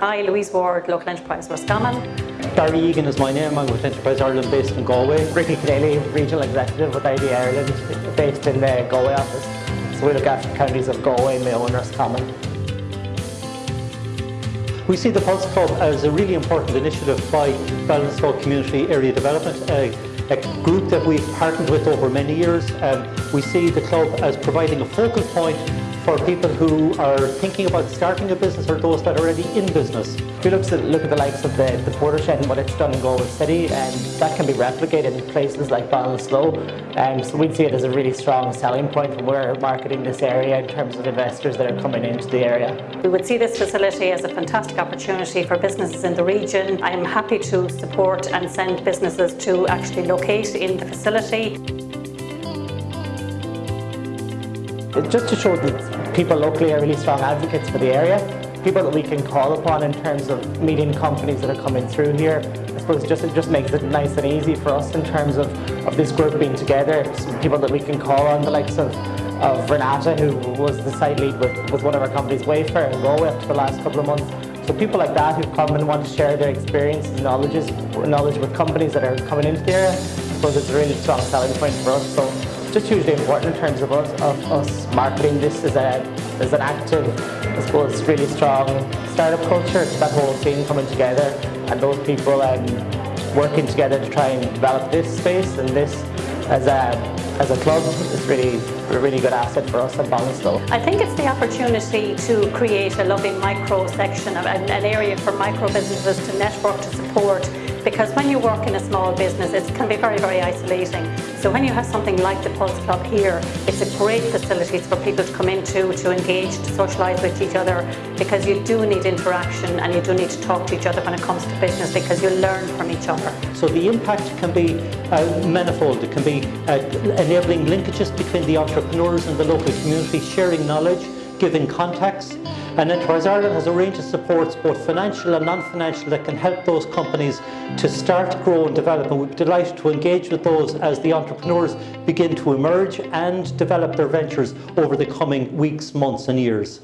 Hi, Louise Ward, Local Enterprise Roscommon. Barry Egan is my name. I'm with Enterprise Ireland based in Galway. Ricky Keneally, Regional Executive with IDA Ireland based in the Galway office. So we look after counties of Galway, Mayo and Roscommon. We see the Pulse Club as a really important initiative by Ballinasloe Community Area Development, a, a group that we've partnered with over many years. Um, we see the club as providing a focal point for people who are thinking about starting a business or those that are already in business. If you look at, look at the likes of the, the Portershed and what it's done in Galway City, and that can be replicated in places like Ballinasloe. And so we'd see it as a really strong selling point when we're marketing this area in terms of investors that are coming into the area. We would see this facility as a fantastic opportunity for businesses in the region. I am happy to support and send businesses to actually locate in the facility. Just to show that people locally are really strong advocates for the area, people that we can call upon in terms of meeting companies that are coming through here. I suppose just, it just makes it nice and easy for us in terms of, of this group being together. People that we can call on, the likes of, of Renata, who was the site lead with, with one of our companies, Wayfair, and Galway for the last couple of months. So people like that who come and want to share their experiences and knowledges, knowledge with companies that are coming into the area, I suppose it's a really strong selling point for us. So just hugely important in terms of us, of us marketing this as, a, as an active, I suppose, really strong startup culture. It's that whole team coming together and those people um, working together to try and develop this space and this as a, as a club is really a really good asset for us at Ballinasloe. I think it's the opportunity to create a loving micro section, an, an area for micro businesses to network, to support, because when you work in a small business it can be very very isolating so when you have something like the Pulse Club here it's a great facility for people to come into to engage to socialise with each other because you do need interaction and you do need to talk to each other when it comes to business because you learn from each other. So the impact can be uh, manifold, it can be uh, enabling linkages between the entrepreneurs and the local community, sharing knowledge, giving contacts and Enterprise Ireland has a range of supports, both financial and non-financial, that can help those companies to start, grow and develop. And we're delighted to engage with those as the entrepreneurs begin to emerge and develop their ventures over the coming weeks, months and years.